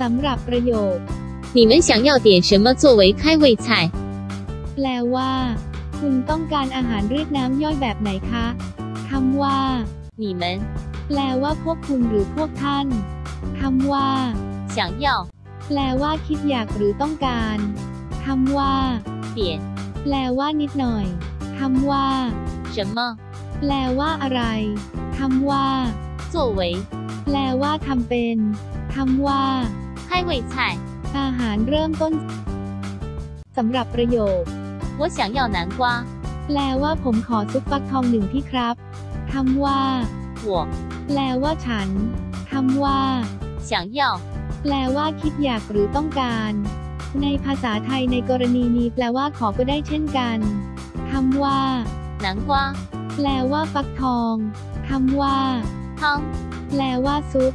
สำหรับประโยค 你们想要点什么作为开胃菜？ แปลว่า คุณต้องการอาหารเรียกน้ำย่อยแบบไหนคะคำว่า 你们 แปลว่าพวกคุณหรือพวกท่านคำว่า 想要 แปลว่าคิดอยากหรือต้องการคำว่า 点 แปลว่านิดหน่อยคำว่า 什么 แปลว่าอะไรคำว่า 作为 แปลว่าทำเป็นคำว่า 开胃菜？ อาหารเริ่มต้นสำหรับประโยค 我想要南瓜。 แปลว่าผมขอซุปฟักทองหนึ่งที่ครับคำว่า 我 แปลว่าฉันคำว่า 想要 แปลว่าคิดอยากหรือต้องการ ในภาษาไทยในกรณีนี้แปลว่าขอก็ได้เช่นกันคำว่า 南瓜 แปลว่าฟักทองคำว่า 汤 แปลว่าซุป